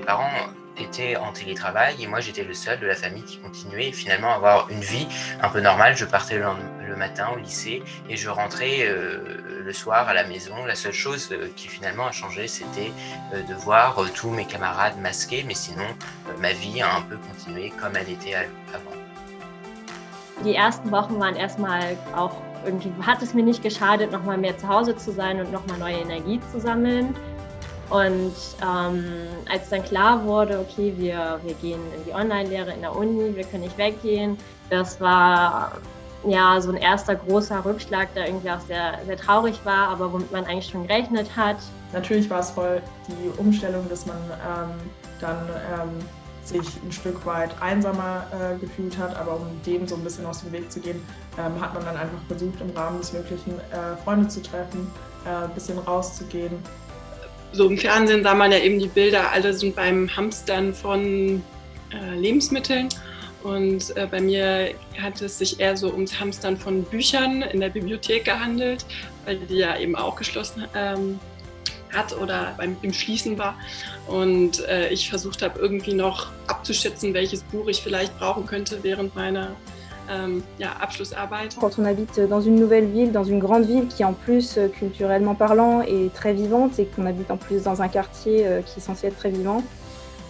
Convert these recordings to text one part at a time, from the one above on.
parents étaient en télétravail et moi j'étais le seul de la famille qui continuait finalement à avoir une vie un peu normale. Je partais le, matin au lycée et je rentrais euh, le soir à la maison. La seule chose euh, qui finalement a changé, c'était euh, de voir tous mes camarades masqués, mais sinon ma vie a un peu continué comme elle était avant. Die ersten Wochen waren erstmal auch irgendwie, hat es mir nicht geschadet, nochmal mehr zu Hause zu sein und nochmal neue Energie zu sammeln. Und ähm, als dann klar wurde, okay, wir, wir gehen in die Online-Lehre in der Uni, wir können nicht weggehen, das war ja so ein erster großer Rückschlag, der irgendwie auch sehr, sehr traurig war, aber womit man eigentlich schon gerechnet hat. Natürlich war es voll die Umstellung, dass man ähm, dann ähm, sich ein Stück weit einsamer äh, gefühlt hat, aber um dem so ein bisschen aus dem Weg zu gehen, ähm, hat man dann einfach versucht, im Rahmen des Möglichen äh, Freunde zu treffen, äh, ein bisschen rauszugehen, so im Fernsehen sah man ja eben die Bilder, alle sind beim Hamstern von äh, Lebensmitteln. Und äh, bei mir hat es sich eher so ums Hamstern von Büchern in der Bibliothek gehandelt, weil die ja eben auch geschlossen ähm, hat oder beim, im Schließen war. Und äh, ich versucht habe, irgendwie noch abzuschätzen, welches Buch ich vielleicht brauchen könnte während meiner Euh, Quand on habite dans une nouvelle ville, dans une grande ville qui en plus euh, culturellement parlant est très vivante et qu'on habite en plus dans un quartier euh, qui est censé être très vivant,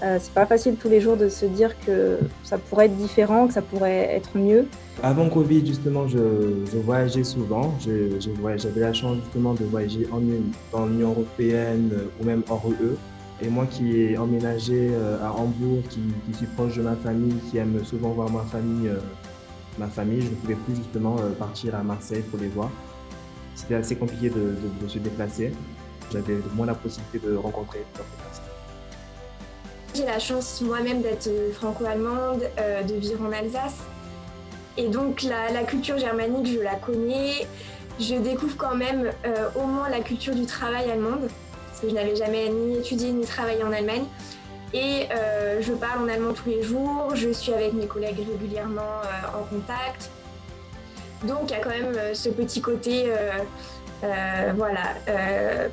c'est pas facile tous les jours de se dire que ça pourrait être différent, que ça pourrait être mieux. Avant Covid, justement, je, voyageais souvent. J'avais la chance justement de voyager en, dans l'Union Européenne ou même hors UE. Et moi qui ai emménagé à Hambourg, qui, qui, suis proche de ma famille, qui aime souvent voir ma famille ma famille, je ne pouvais plus justement euh, partir à Marseille pour les voir. C'était assez compliqué de, se déplacer. J'avais moins la possibilité de rencontrer J'ai la chance moi-même d'être euh, franco-allemande, euh, de vivre en Alsace. Et donc la, culture germanique, je la connais. Je découvre quand même au moins la culture du travail allemande, parce que je n'avais jamais ni étudié ni travaillé en Allemagne. Et euh, je parle en allemand tous les jours, je suis avec mes collègues régulièrement euh, en contact. Donc il y a quand même euh, ce petit côté voilà,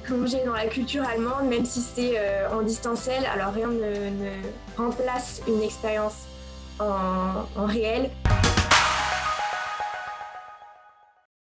plongé dans la culture allemande, même si c'est en distanciel. Alors rien ne, remplace une expérience en réel.